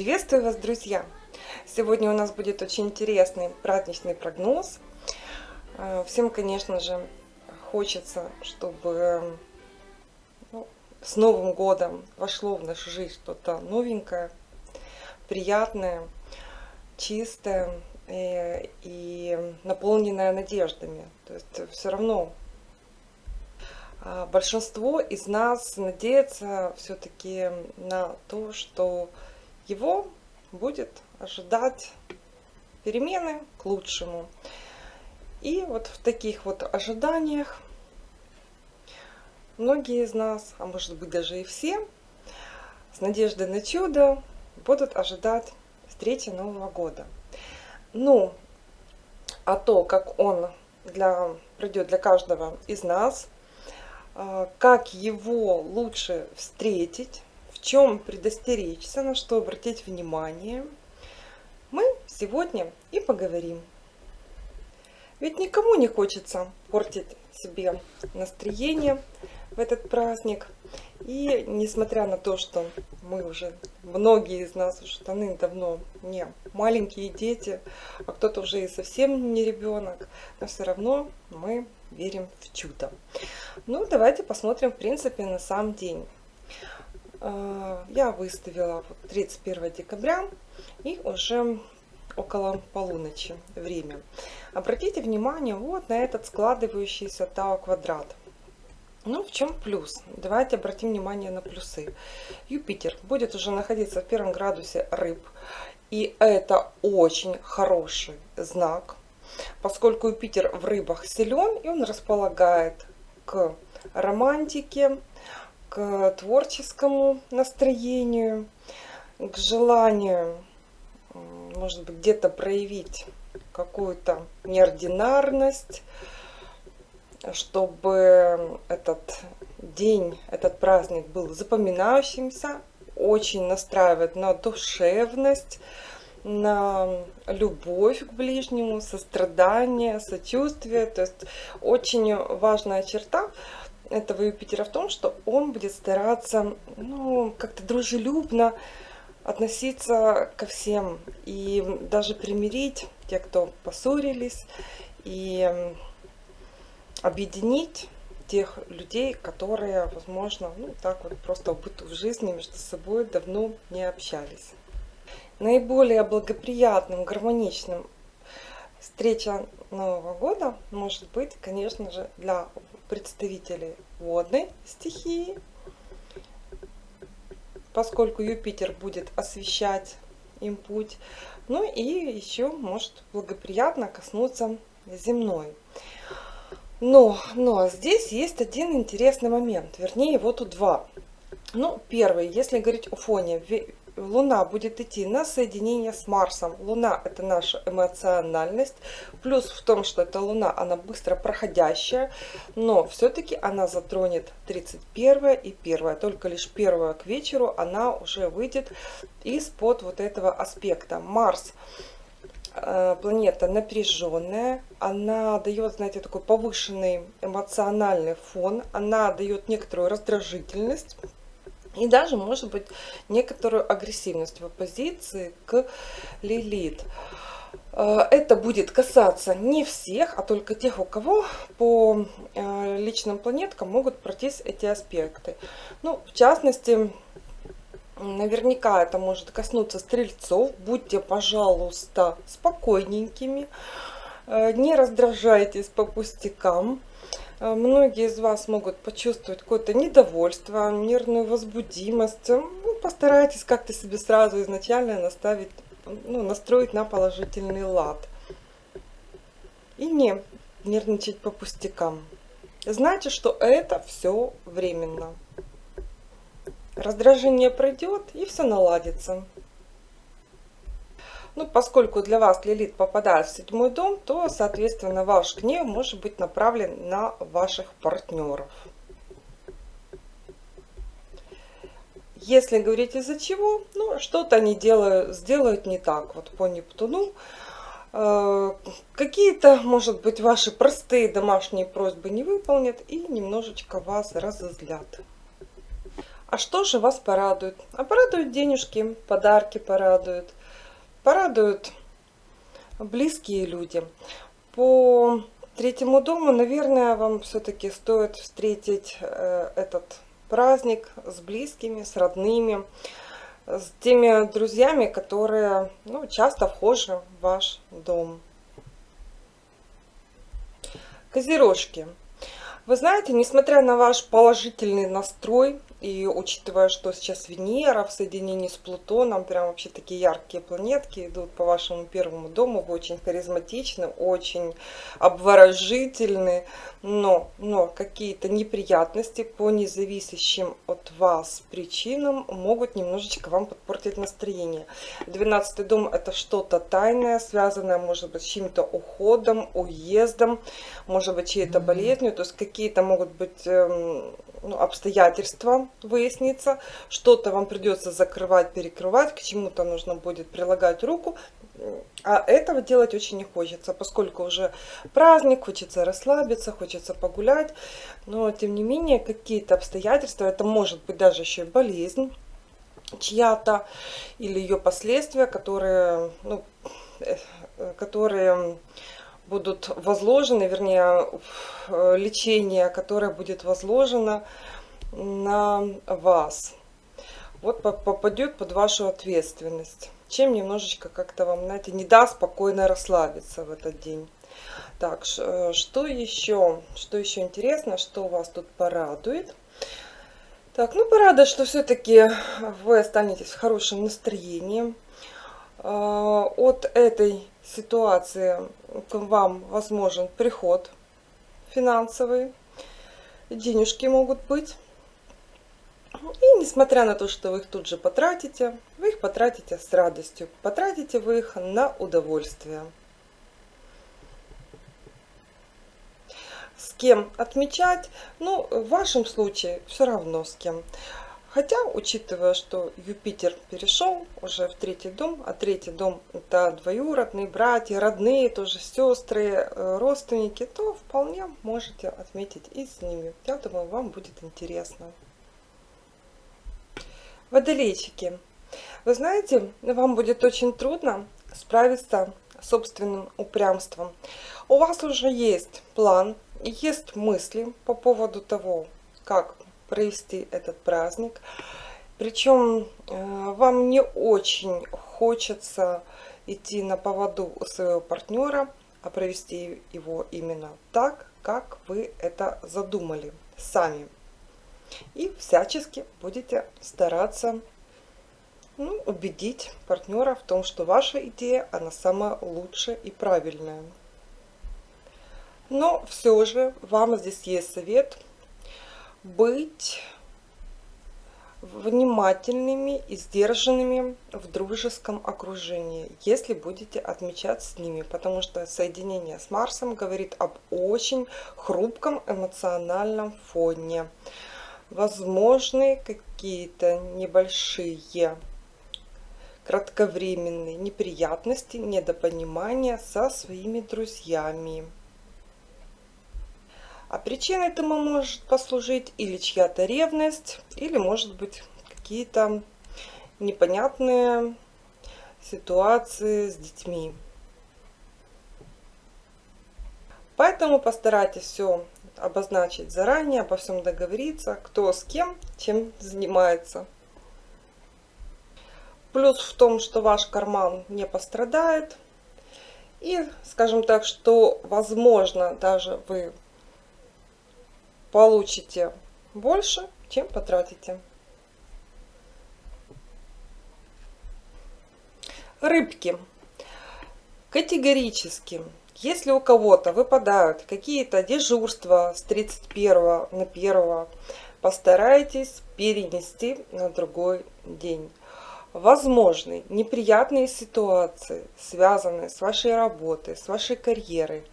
Приветствую вас, друзья! Сегодня у нас будет очень интересный праздничный прогноз. Э, всем, конечно же, хочется, чтобы ну, с Новым годом вошло в нашу жизнь что-то новенькое, приятное, чистое и, э, и наполненное надеждами. То есть все равно а, большинство из нас надеется все-таки на то, что его будет ожидать перемены к лучшему. И вот в таких вот ожиданиях многие из нас, а может быть даже и все, с надеждой на чудо будут ожидать встречи Нового года. Ну, а то, как он для, пройдет для каждого из нас, а, как его лучше встретить, в чем предостеречься, на что обратить внимание, мы сегодня и поговорим. Ведь никому не хочется портить себе настроение в этот праздник. И несмотря на то, что мы уже, многие из нас уже давным-давно не маленькие дети, а кто-то уже и совсем не ребенок, но все равно мы верим в чудо. Ну, давайте посмотрим, в принципе, на сам день. Э, я выставила 31 декабря и уже около полуночи время. Обратите внимание вот на этот складывающийся Тау квадрат. Ну, в чем плюс? Давайте обратим внимание на плюсы. Юпитер будет уже находиться в первом градусе рыб. И это очень хороший знак, поскольку Юпитер в рыбах силен, и он располагает к романтике, к творческому настроению, к желанию, может быть, где-то проявить какую-то неординарность, чтобы этот день, этот праздник был запоминающимся, очень настраивает на душевность, на любовь к ближнему, сострадание, сочувствие. То есть очень важная черта этого Юпитера в том, что он будет стараться ну, как-то дружелюбно относиться ко всем и даже примирить тех, кто поссорились, и объединить тех людей, которые, возможно, ну так вот просто быту в жизни между собой давно не общались. Наиболее благоприятным, гармоничным встреча Нового года может быть, конечно же, для представителей водной стихии, поскольку Юпитер будет освещать им путь. Ну и еще может благоприятно коснуться земной. Но, но здесь есть один интересный момент, вернее его тут два. Ну, первый, если говорить о фоне, Луна будет идти на соединение с Марсом. Луна это наша эмоциональность. Плюс в том, что эта Луна, она быстро проходящая, но все-таки она затронет 31 и 1. Только лишь 1 к вечеру она уже выйдет из-под вот этого аспекта. Марс э, планета напряженная, она дает, знаете, такой повышенный эмоциональный фон, она дает некоторую раздражительность, и даже, может быть, некоторую агрессивность в оппозиции к Лилит. Э, это будет касаться не всех, а только тех, у кого по э, личным планеткам могут пройтись эти аспекты. Ну, в частности, наверняка это может коснуться стрельцов. Будьте, пожалуйста, спокойненькими, э, не раздражайтесь по пустякам. А, многие из вас могут почувствовать какое-то недовольство, нервную возбудимость. Ну, постарайтесь как-то себе сразу изначально наставить, ну, настроить на положительный лад. И не нервничать по пустякам. Знайте, что это все временно. Раздражение пройдет и все наладится. Ну, поскольку для вас Лилит попадает в седьмой дом, то, соответственно, ваш гнев может быть направлен на ваших партнеров. Если говорить из-за чего, ну, что-то они делают, сделают не так. Вот по Нептуну э, какие-то, может быть, ваши простые домашние просьбы не выполнят и немножечко вас разозлят. А что же вас порадует? А порадуют денежки, подарки порадуют, порадуют близкие люди. По третьему дому, наверное, вам все-таки стоит встретить э, этот праздник с близкими, с родными, с теми друзьями, которые ну, часто вхожи в ваш дом. Козерожки. Вы знаете, несмотря на ваш положительный настрой, и учитывая, что сейчас Венера в соединении с Плутоном, прям вообще такие яркие планетки идут по вашему первому дому, вы очень харизматичны, очень обворожительны, но, но какие-то неприятности по независящим от вас причинам могут немножечко вам подпортить настроение. 12 дом это что-то тайное, связанное, может быть, с чьим-то уходом, уездом, может быть, чьей-то болезнью, то есть какие-то могут быть эм, ну, обстоятельства выяснится, что-то вам придется закрывать, перекрывать, к чему-то нужно будет прилагать руку, а этого делать очень не хочется, поскольку уже праздник, хочется расслабиться, хочется погулять, но тем не менее какие-то обстоятельства, это может быть даже еще и болезнь чья-то или ее последствия, которые, ну, э, которые будут возложены, вернее, э, лечение, которое будет возложено на вас. Вот попадет под вашу ответственность. Чем немножечко как-то вам, знаете, не даст спокойно расслабиться в этот день. Так, э, что еще? Что еще интересно, что вас тут порадует? Так, ну порадует, что все-таки вы останетесь в хорошем настроении. Э, от этой ситуации к вам возможен приход финансовый, денежки могут быть. И несмотря на то, что вы их тут же потратите, вы их потратите с радостью. Потратите вы их на удовольствие. С кем отмечать? Ну, в вашем случае все равно с кем. Хотя, учитывая, что Юпитер перешел уже в третий дом, а третий дом это двоюродные братья, родные, тоже сестры, э, родственники, то вполне можете отметить и с ними. Я думаю, вам будет интересно. Водолейчики. Вы знаете, вам будет очень трудно справиться с собственным упрямством. У вас уже есть план, есть мысли по поводу того, как провести этот праздник. Причем э, вам не очень хочется идти на поводу у своего партнера, а провести его именно так, как вы это задумали сами. И всячески будете стараться ну, убедить партнера в том, что ваша идея, она самая лучшая и правильная. Но все же вам здесь есть совет – быть внимательными и сдержанными в дружеском окружении, если будете отмечать с ними, потому что соединение с Марсом говорит об очень хрупком эмоциональном фоне. Возможны какие-то небольшие кратковременные неприятности, недопонимания со своими друзьями. А причиной этому может послужить или чья-то ревность, или может быть какие-то непонятные ситуации с детьми. Поэтому постарайтесь все обозначить заранее, обо всем договориться, кто с кем, чем занимается. Плюс в том, что ваш карман не пострадает. И, скажем так, что, возможно, даже вы получите больше, чем потратите. Рыбки. Категорически, если у кого-то выпадают какие-то дежурства с 31 на 1, постарайтесь перенести на другой день. Возможны неприятные ситуации, связанные с вашей работой, с вашей карьерой,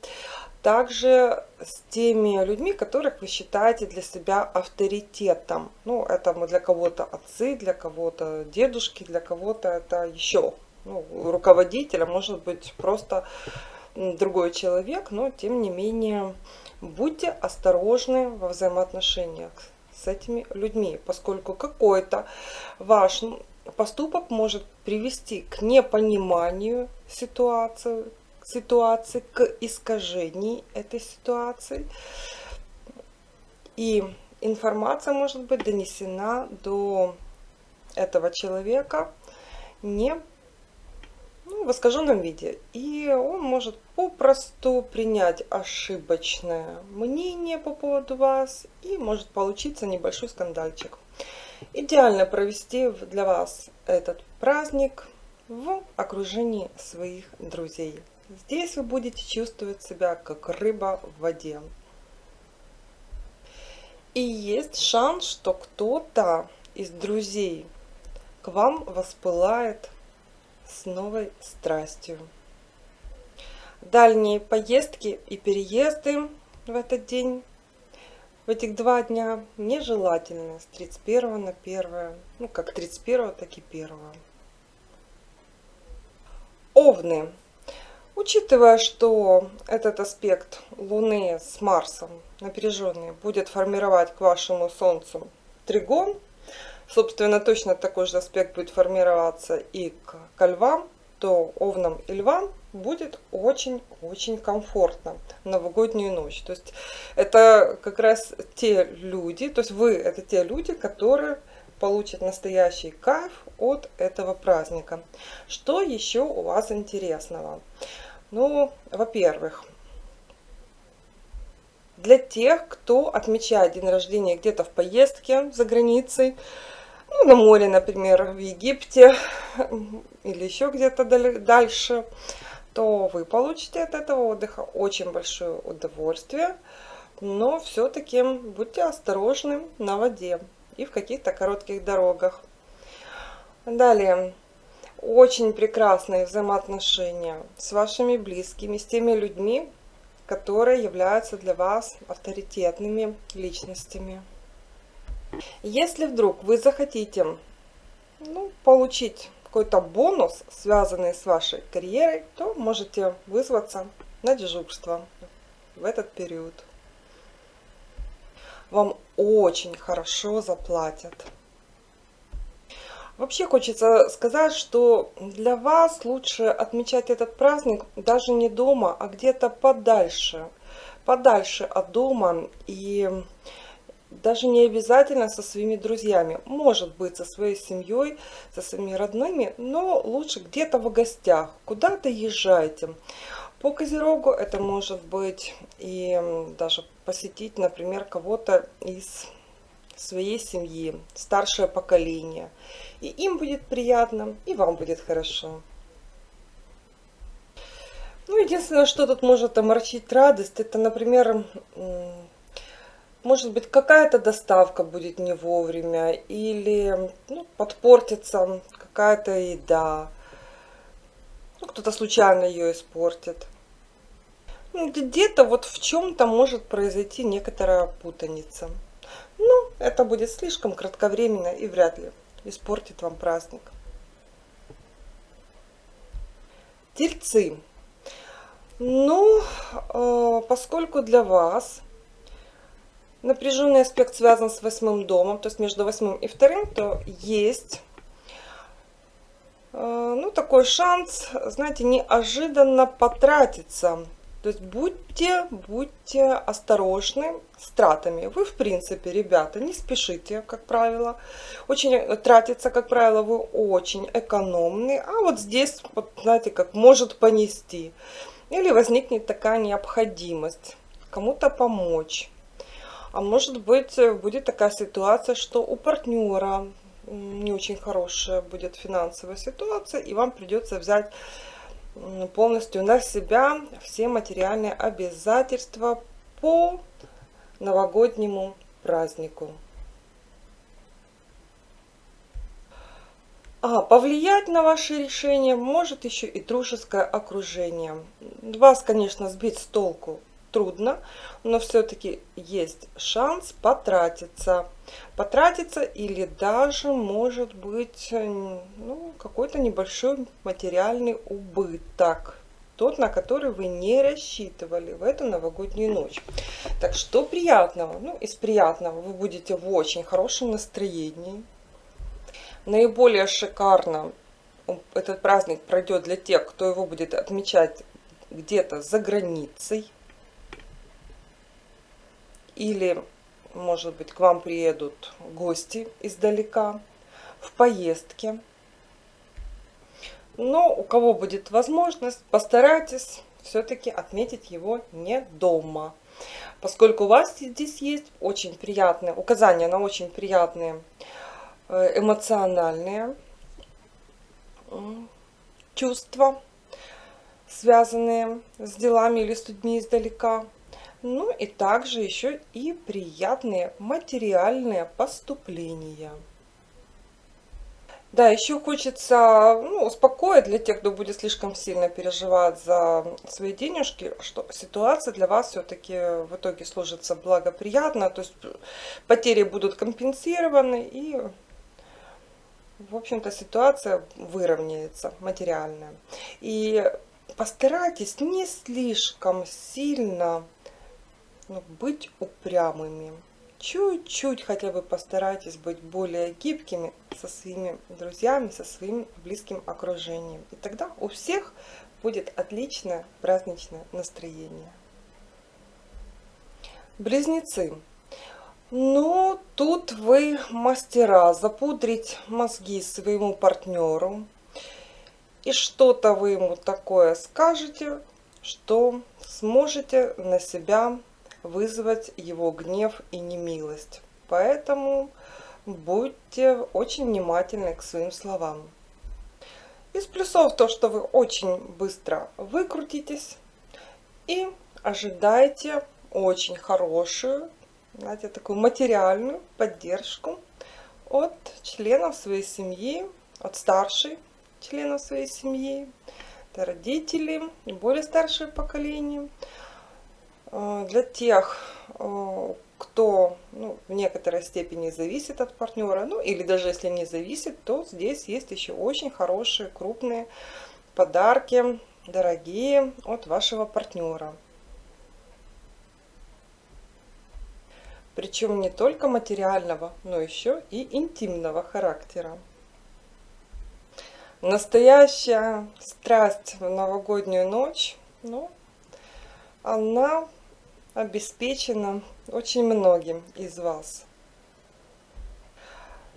также с теми людьми, которых вы считаете для себя авторитетом. Ну, это мы для кого-то отцы, для кого-то дедушки, для кого-то это еще ну, руководитель, а может быть просто другой человек, но тем не менее будьте осторожны во взаимоотношениях с этими людьми, поскольку какой-то ваш поступок может привести к непониманию ситуации, ситуации, к искажению этой ситуации. И информация может быть донесена до этого человека не ну, в искаженном виде. И он может попросту принять ошибочное мнение по поводу вас и может получиться небольшой скандальчик. Идеально провести для вас этот праздник в окружении своих друзей. Здесь вы будете чувствовать себя как рыба в воде. И есть шанс, что кто-то из друзей к вам воспылает с новой страстью. Дальние поездки и переезды в этот день, в этих два дня, нежелательны с 31 на 1, ну как 31, так и 1. Овны. Учитывая, что этот аспект Луны с Марсом напряженный будет формировать к вашему Солнцу тригон, собственно, точно такой же аспект будет формироваться и к, львам, то овнам и львам будет очень-очень комфортно новогоднюю ночь. То есть это как раз те люди, то есть вы это те люди, которые получат настоящий кайф от этого праздника. Что еще у вас интересного? Ну, во-первых, для тех, кто отмечает день рождения где-то в поездке за границей, ну, на море, например, в Египте или еще где-то дальше, то вы получите от этого отдыха очень большое удовольствие, но все-таки будьте осторожны на воде и в каких-то коротких дорогах. Далее, очень прекрасные взаимоотношения с вашими близкими, с теми людьми, которые являются для вас авторитетными личностями. Если вдруг вы захотите ну, получить какой-то бонус, связанный с вашей карьерой, то можете вызваться на дежурство в этот период. Вам очень хорошо заплатят. Вообще хочется сказать, что для вас лучше отмечать этот праздник даже не дома, а где-то подальше. Подальше от дома и даже не обязательно со своими друзьями. Может быть со своей семьей, со своими родными, но лучше где-то в гостях. Куда-то езжайте. По Козерогу это может быть и даже посетить, например, кого-то из своей семьи, старшее поколение. И им будет приятно, и вам будет хорошо. Ну, единственное, что тут может оморчить радость, это, например, может быть, какая-то доставка будет не вовремя, или ну, подпортится какая-то еда, ну, кто-то случайно ее испортит. Ну, Где-то вот в чем-то может произойти некоторая путаница. Ну, это будет слишком кратковременно и вряд ли испортит вам праздник. Тельцы. Ну, э, поскольку для вас напряженный аспект связан с восьмым домом, то есть между восьмым и вторым, то есть э, ну, такой шанс, знаете, неожиданно потратиться то есть будьте, будьте осторожны с тратами. Вы, в принципе, ребята, не спешите, как правило. Очень тратиться, как правило, вы очень экономны. А вот здесь, вот, знаете, как может понести. Или возникнет такая необходимость кому-то помочь. А может быть, будет такая ситуация, что у партнера не очень хорошая будет финансовая ситуация, и вам придется взять полностью на себя все материальные обязательства по новогоднему празднику. А повлиять на ваше решение может еще и дружеское окружение. Вас, конечно, сбить с толку трудно, но все-таки есть шанс потратиться. Потратиться или даже может быть ну, какой-то небольшой материальный убыток. тот, на который вы не рассчитывали в эту новогоднюю ночь. Так что приятного? Ну, из приятного вы будете в очень хорошем настроении. Наиболее шикарно этот праздник пройдет для тех, кто его будет отмечать где-то за границей. Или, может быть, к вам приедут гости издалека в поездке. Но у кого будет возможность, постарайтесь все-таки отметить его не дома. Поскольку у вас здесь есть очень приятные, указания на очень приятные э, эмоциональные чувства, связанные с делами или с людьми издалека. Ну и также еще и приятные материальные поступления. Да, еще хочется ну, успокоить для тех, кто будет слишком сильно переживать за свои денежки, что ситуация для вас все-таки в итоге сложится благоприятно, то есть потери будут компенсированы и, в общем-то, ситуация выровняется материальная. И постарайтесь не слишком сильно ну, быть упрямыми чуть-чуть хотя бы постарайтесь быть более гибкими со своими друзьями, со своим близким окружением. И тогда у всех будет отличное праздничное настроение. Близнецы. Ну, тут вы мастера запудрить мозги своему партнеру. И что-то вы ему такое скажете, что сможете на себя вызвать его гнев и немилость. Поэтому будьте очень внимательны к своим словам. Из плюсов то, что вы очень быстро выкрутитесь и ожидайте очень хорошую, знаете, такую материальную поддержку от членов своей семьи, от старшей членов своей семьи, это родители более старшее поколение, для тех, э, кто ну, в некоторой степени зависит от партнера, ну или даже если не зависит, то здесь есть еще очень хорошие крупные подарки, дорогие от вашего партнера. Причем не только материального, но еще и интимного характера. Настоящая страсть в новогоднюю ночь, ну, она обеспечена очень многим из вас.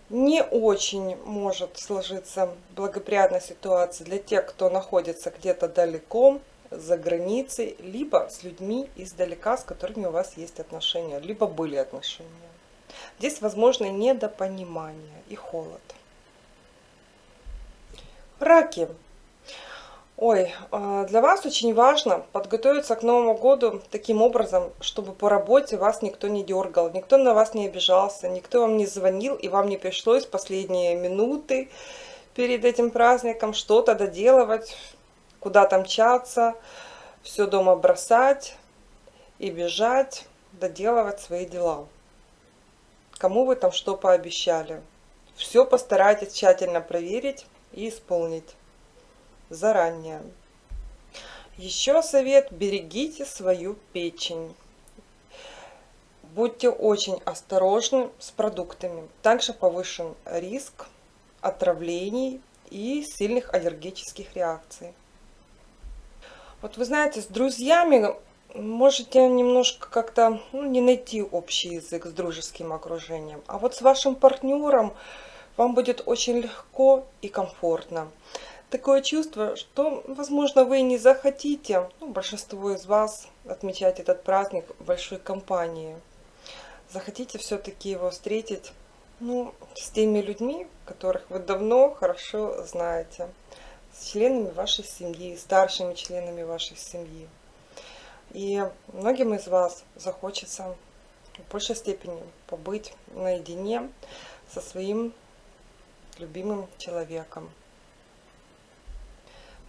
Не очень может сложиться благоприятная ситуация для тех, кто находится где-то далеко, за границей, либо с людьми издалека, с которыми у вас есть отношения, либо были отношения. Здесь возможно недопонимание и холод. Раки. Ой, а, для вас очень важно подготовиться к Новому году таким образом, чтобы по работе вас никто не дергал, никто на вас не обижался, никто вам не звонил и вам не пришлось последние минуты перед этим праздником что-то доделывать, куда-то мчаться, все дома бросать и бежать, доделывать свои дела. Кому вы там что пообещали. Все постарайтесь тщательно проверить и исполнить заранее. Еще совет, берегите свою печень. Будьте очень осторожны с продуктами. Также повышен риск отравлений и сильных аллергических реакций. Вот вы знаете, с друзьями можете немножко как-то ну, не найти общий язык с дружеским окружением. А вот с вашим партнером вам будет очень легко и комфортно такое чувство, что, возможно, вы не захотите, ну, большинство из вас, отмечать этот праздник в большой компании. Захотите все-таки его встретить ну, с теми людьми, которых вы давно хорошо знаете, с членами вашей семьи, старшими членами вашей семьи. И многим из вас захочется в большей степени побыть наедине со своим любимым человеком.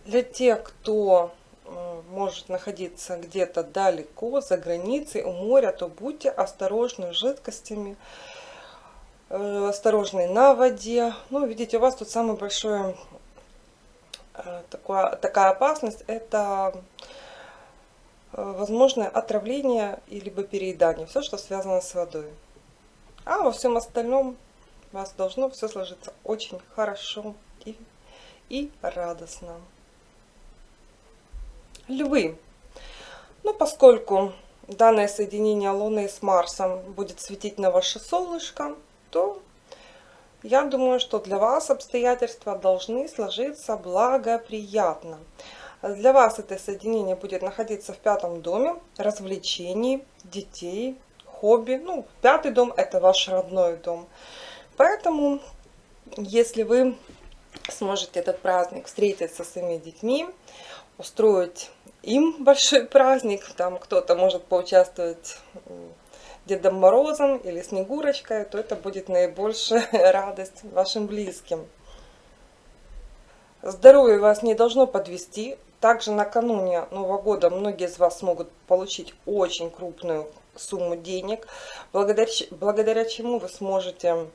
Для тех, кто может находиться где-то далеко, за границей, у моря, то будьте осторожны с жидкостями, э, осторожны на воде. Ну, видите, у вас тут самый большой э, такое, такая опасность, это э, возможное отравление и либо переедание, все, что связано с водой. А во всем остальном у вас должно все сложиться очень хорошо и, и радостно. Львы. Ну, поскольку данное соединение Луны с Марсом будет светить на ваше солнышко, то я думаю, что для вас обстоятельства должны сложиться благоприятно. Для вас это соединение будет находиться в пятом доме развлечений, детей, хобби. Ну, пятый дом это ваш родной дом. Поэтому, если вы сможете этот праздник встретить со своими детьми, устроить им большой праздник, там кто-то может поучаствовать Дедом Морозом или Снегурочкой, то это будет наибольшая радость вашим близким. Здоровье вас не должно подвести. Также накануне Нового года многие из вас смогут получить очень крупную сумму денег, благодаря, благодаря чему вы сможете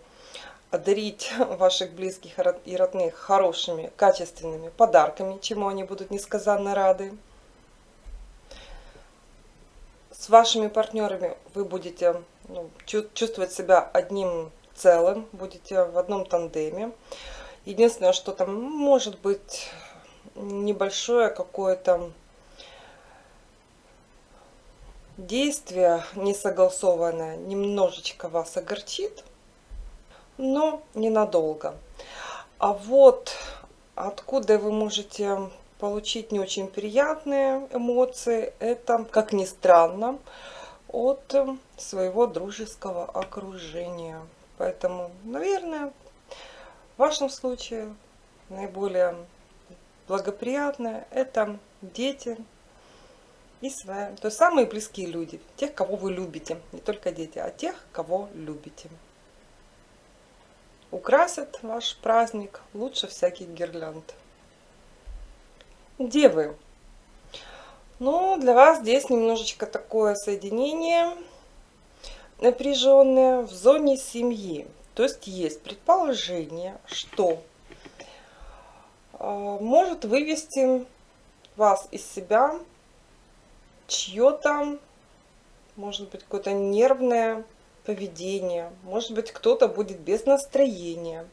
одарить ваших близких и родных хорошими, качественными подарками, чему они будут несказанно рады. С вашими партнерами вы будете ну, чувствовать себя одним целым, будете в одном тандеме. Единственное, что там может быть небольшое какое-то действие несогласованное, немножечко вас огорчит, но ненадолго. А вот откуда вы можете получить не очень приятные эмоции. Это, как ни странно, от своего дружеского окружения. Поэтому, наверное, в вашем случае наиболее благоприятное это дети и свои, то есть самые близкие люди, тех, кого вы любите, не только дети, а тех, кого любите. Украсят ваш праздник лучше всяких гирлянд. Девы. Ну, для вас здесь немножечко такое соединение напряженное в зоне семьи. То есть есть предположение, что э, может вывести вас из себя чье-то, может быть, какое-то нервное поведение, может быть, кто-то будет без настроения.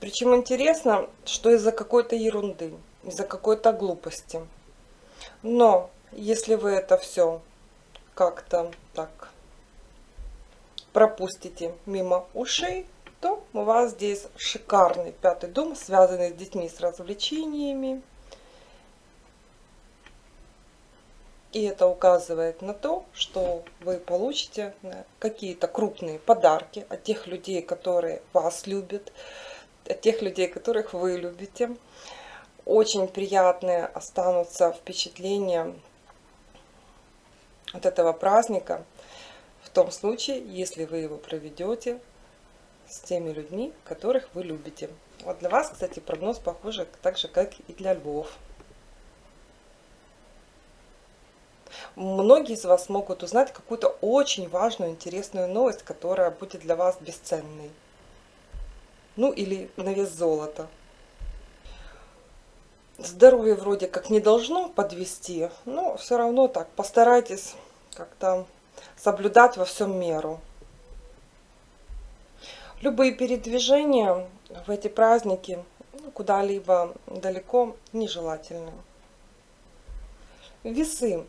Причем интересно, что из-за какой-то ерунды, из-за какой-то глупости. Но если вы это все как-то так пропустите мимо ушей, то у вас здесь шикарный пятый дом, связанный с детьми, с развлечениями. И это указывает на то, что вы получите какие-то крупные подарки от тех людей, которые вас любят, тех людей, которых вы любите. Очень приятные останутся впечатления от этого праздника в том случае, если вы его проведете с теми людьми, которых вы любите. Вот для вас, кстати, прогноз похож так же, как и для львов. Многие из вас могут узнать какую-то очень важную, интересную новость, которая будет для вас бесценной ну или на вес золота. Здоровье вроде как не должно подвести, но все равно так постарайтесь как-то соблюдать во всем меру. Любые передвижения в эти праздники ну, куда-либо далеко нежелательны. Весы.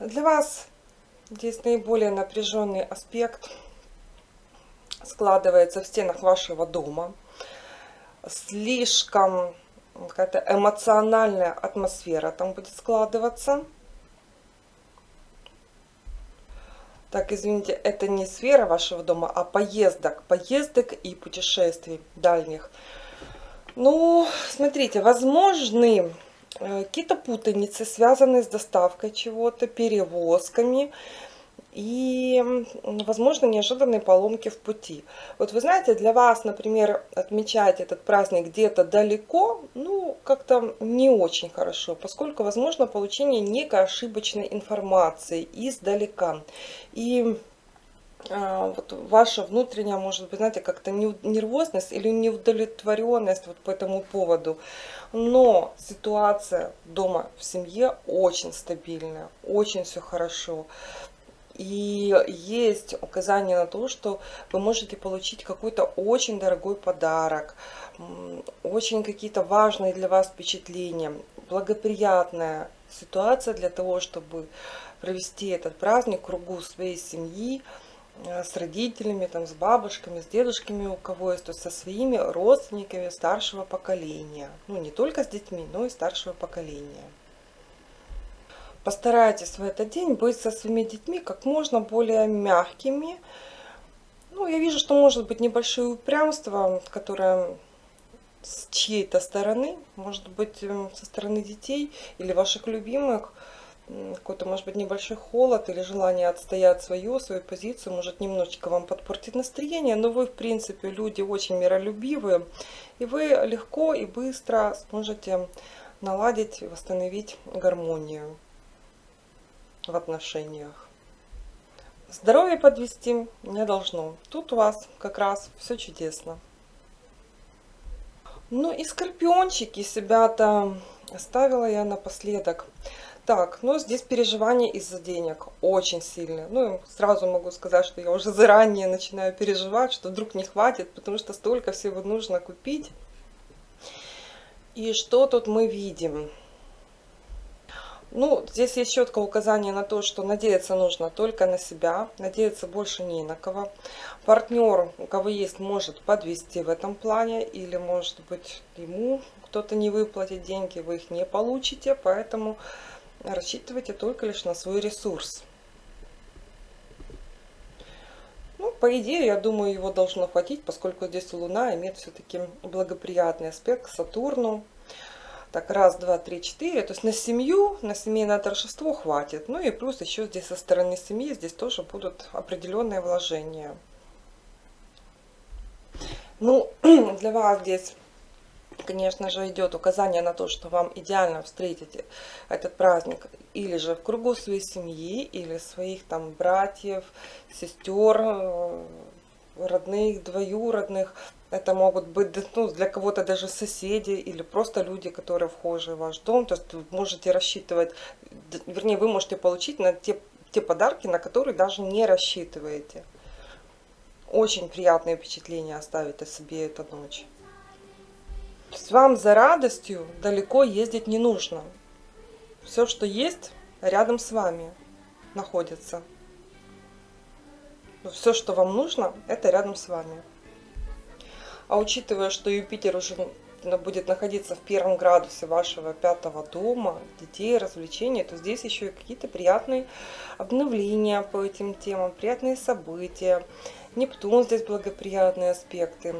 Для вас здесь наиболее напряженный аспект – складывается в стенах вашего дома. Слишком какая-то эмоциональная атмосфера там будет складываться. Так, извините, это не сфера вашего дома, а поездок, поездок и путешествий дальних. Ну, смотрите, возможны э, какие-то путаницы, связанные с доставкой чего-то, перевозками, и, возможно, неожиданные поломки в пути. Вот вы знаете, для вас, например, отмечать этот праздник где-то далеко, ну, как-то не очень хорошо, поскольку возможно получение некой ошибочной информации издалека. И а, вот ваша внутренняя, может быть, знаете, как-то нервозность или неудовлетворенность вот по этому поводу. Но ситуация дома в семье очень стабильная, очень все хорошо. И есть указание на то, что вы можете получить какой-то очень дорогой подарок, очень какие-то важные для вас впечатления, благоприятная ситуация для того, чтобы провести этот праздник в кругу своей семьи, Э, с родителями, там, с бабушками, с дедушками у кого есть, то есть со своими родственниками старшего поколения. Ну, не только с детьми, но и старшего поколения. Постарайтесь в этот день быть со своими детьми как можно более мягкими. Ну, я вижу, что может быть небольшое упрямство, которое с чьей-то стороны, может быть эм, со стороны детей или ваших любимых, какой-то, может быть, небольшой холод или желание отстоять свою, свою позицию, может немножечко вам подпортить настроение, но вы, в принципе, люди очень миролюбивые, и вы легко и быстро сможете наладить, восстановить гармонию в отношениях. Здоровье подвести не должно. Тут у вас как раз все чудесно. Ну и скорпиончики себя-то оставила я напоследок. Так, ну здесь переживания из-за денег очень сильные. Ну, сразу могу сказать, что я уже заранее начинаю переживать, что вдруг не хватит, потому что столько всего нужно купить. И что тут мы видим? Ну, здесь есть четкое указание на то, что надеяться нужно только на себя, надеяться больше не на кого. Партнер, у кого есть, может подвести в этом плане, или, может быть, ему кто-то не выплатит деньги, вы их не получите, поэтому рассчитывайте только лишь на свой ресурс. Ну, по идее, я думаю, его должно хватить, поскольку здесь Луна имеет все-таки благоприятный аспект к Сатурну. Так, раз, два, три, четыре. То есть на семью, на семейное торжество хватит. Ну и плюс еще здесь со стороны семьи, здесь тоже будут определенные вложения. Ну, для вас здесь конечно же, идет указание на то, что вам идеально встретить этот праздник или же в кругу своей семьи, или своих там братьев, сестер, э, родных, двоюродных. Это могут быть ну, для кого-то даже соседи или просто люди, которые вхожи в ваш дом. То есть вы можете рассчитывать, вернее, вы можете получить на те, те подарки, на которые даже не рассчитываете. Очень приятное впечатление оставит о себе эта ночь. То есть вам за радостью далеко ездить не нужно. Все, что есть, рядом с вами находится. Все, что вам нужно, это рядом с вами. А учитывая, что Юпитер уже будет находиться в первом градусе вашего пятого дома, детей, развлечений, то здесь еще и какие-то приятные обновления по этим темам, приятные события. Нептун здесь благоприятные аспекты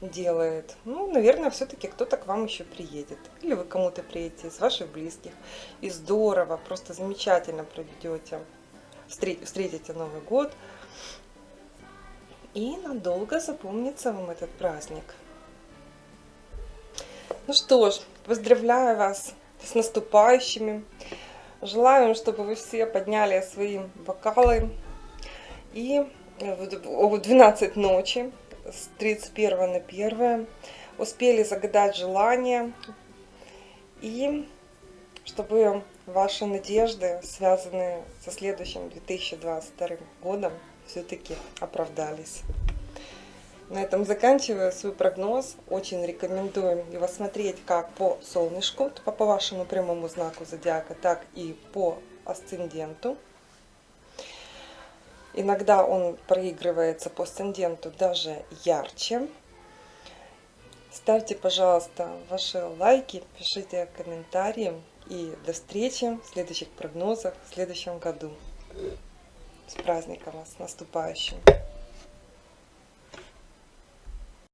делает. Ну, наверное, все-таки кто-то к вам еще приедет. Или вы кому-то приедете из ваших близких. И здорово, просто замечательно проведете, встретите Новый год. И надолго запомнится вам этот праздник. Ну что ж, поздравляю вас с наступающими. Желаю, чтобы вы все подняли свои бокалы и в 12 ночи с 31 на 1 успели загадать желание и чтобы ваши надежды, связанные со следующим 2022 годом, все-таки оправдались. На этом заканчиваю свой прогноз. Очень рекомендую его смотреть как по солнышку, по вашему прямому знаку зодиака, так и по асценденту. Иногда он проигрывается по асценденту даже ярче. Ставьте, пожалуйста, ваши лайки, пишите комментарии. И до встречи в следующих прогнозах в следующем году. С праздником вас, наступающим!